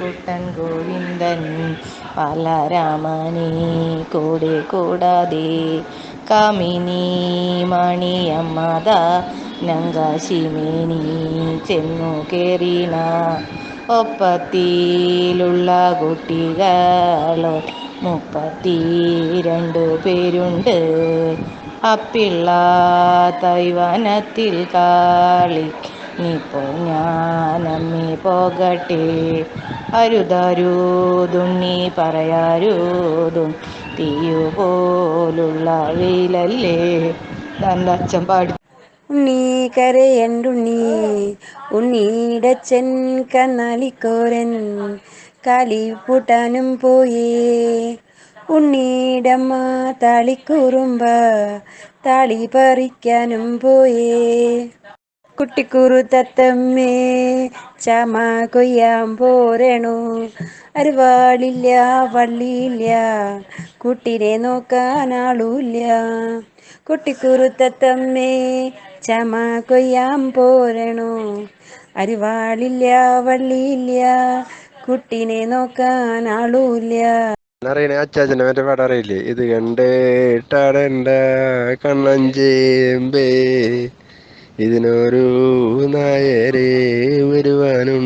കുട്ടൻ ഗോവിന്ദൻ ബാലരാമനെ കൂടെ കൂടാതെ കാമിനി മണിയമ്മത നങ്കാശിമേനി ചെന്നു കേറിന. ഒപ്പത്തിലുള്ള കുട്ടികളോ മുപ്പത്തി രണ്ടു പേരുണ്ട്. അപ്പിള്ള തൈവനത്തിൽ കാളി ഇപ്പോൾ ഞാനമ്മി പോകട്ടെ. അരുതരുതുണ്ണി പറയാരൂതും തീയു പോലുള്ള വെയിലല്ലേ തന്റെ അച്ഛൻ പാടി. ഉണ്ണി കരയണ്ടുണ്ണി ഉണ്ണിയുടച്ചൻ കന്നാലിക്കോരൻ കാലിപ്പൂട്ടാനും പോയേ. ഉണ്ണിയുടമ്മ താളിക്കൂറുമ്പ താളി പറിക്കാനും പോയേ. കുട്ടിക്കുറു തത്തമ്മേ ചമ കൊയ്യാൻ പോരണു. അരുവാളില്ല വള്ളിയില്ല കുട്ടിനെ നോക്കാൻ ആളൂല്ല. കുട്ടിക്കുറു തത്തമ്മേ ചമ കൊയ്യാൻ പോരണു. അരുവാളില്ല വള്ളിയില്ല കുട്ടിനെ നോക്കാൻ ആളൂല്ല. അറിയണേ അച്ചാച്ചനെ മറ്റേ പാട അറിയില്ലേ? ഇത് കണ്ടേട്ടാടണ്ട കണ്ണഞ്ചേമ്പേ. ഇതിനൊരു നായരെ വരുവാനും